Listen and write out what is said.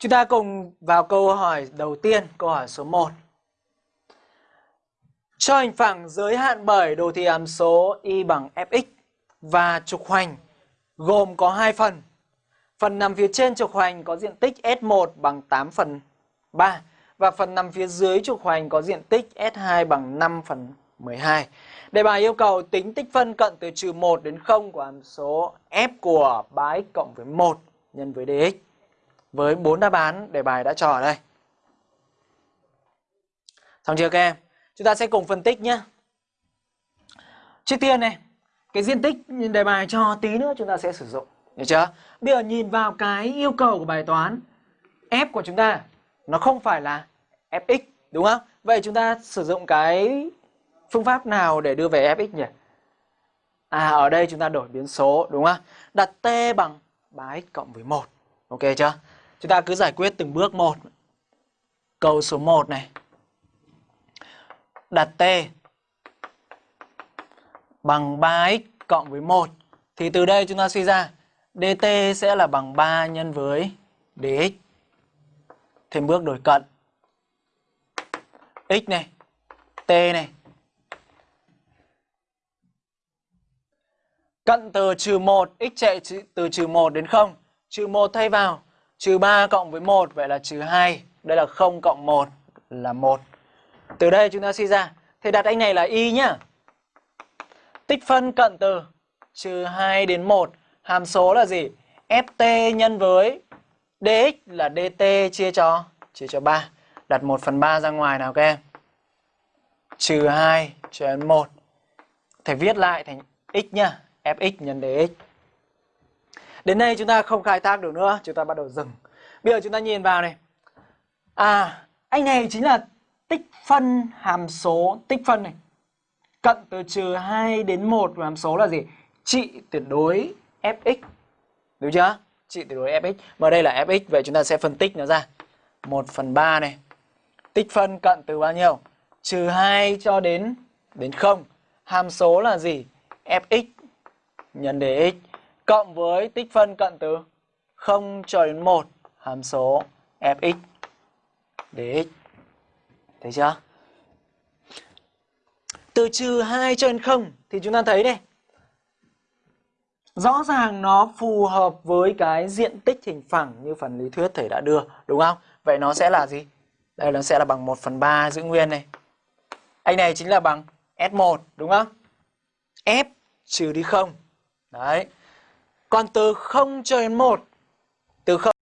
Chúng ta cùng vào câu hỏi đầu tiên, câu hỏi số 1. Cho hình phẳng giới hạn bởi đồ thị hàm số y bằng fx và trục hoành gồm có hai phần. Phần nằm phía trên trục hoành có diện tích S1 bằng 8 phần 3 và phần nằm phía dưới trục hoành có diện tích S2 bằng 5 phần 12. Đề bài yêu cầu tính tích phân cận từ trừ 1 đến 0 của hàm số f của 3x cộng với 1 nhân với dx. Với 4 đáp án đề bài đã cho ở đây. Xong chưa các em? Chúng ta sẽ cùng phân tích nhé. Trước tiên này, cái diện tích đề bài cho tí nữa chúng ta sẽ sử dụng. Được chưa? Bây giờ nhìn vào cái yêu cầu của bài toán f của chúng ta nó không phải là fx đúng không? Vậy chúng ta sử dụng cái phương pháp nào để đưa về fx nhỉ? À ở đây chúng ta đổi biến số đúng không? Đặt t bằng 3x cộng với 1. Ok chưa? Chúng ta cứ giải quyết từng bước một. Câu số 1 này. Đặt t bằng 3x cộng với 1 thì từ đây chúng ta suy ra dt sẽ là bằng 3 nhân với dx. Thêm bước đổi cận. x này, t này. Cận từ trừ 1, x chạy từ trừ 1 đến 0. Trừ 1 thay vào, trừ 3 cộng với 1, vậy là trừ 2. Đây là 0 cộng 1 là 1. Từ đây chúng ta suy ra, thì đặt anh này là y nhá. Tích phân cận từ trừ 2 đến 1 Hàm số là gì? Ft nhân với dx là dt chia cho chia cho 3. Đặt 1 phần 3 ra ngoài nào các em. Trừ 2 cho 1. Thầy viết lại thành x nhá. Fx nhân dx. Đến đây chúng ta không khai thác được nữa. Chúng ta bắt đầu dừng. Bây giờ chúng ta nhìn vào này. À, anh này chính là tích phân hàm số tích phân này. Cận từ trừ 2 đến 1 của hàm số là gì? Trị tuyệt đối fx. Đúng chưa? Trị tuyệt đối fx. Mà đây là fx, vậy chúng ta sẽ phân tích nó ra. 1 phần 3 này. Tích phân cận từ bao nhiêu? Trừ 2 cho đến đến 0. Hàm số là gì? fx nhân dx cộng với tích phân cận từ 0 cho đến 1. Hàm số fx dx. Thấy chưa? Từ trừ 2 cho đến 0 thì chúng ta thấy đây Rõ ràng nó phù hợp với cái diện tích hình phẳng như phần lý thuyết thầy đã đưa, đúng không? Vậy nó sẽ là gì? Đây nó sẽ là bằng 1 phần 3 giữ nguyên này. Anh này chính là bằng S1, đúng không? F trừ đi 0. Đấy. Còn từ 0 cho đến 1, từ 0